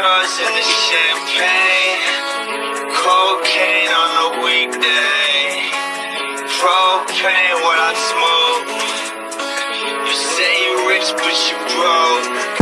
girls and in the champagne. Cocaine on a weekday. Propane what I smoke. You say you rich, but you broke.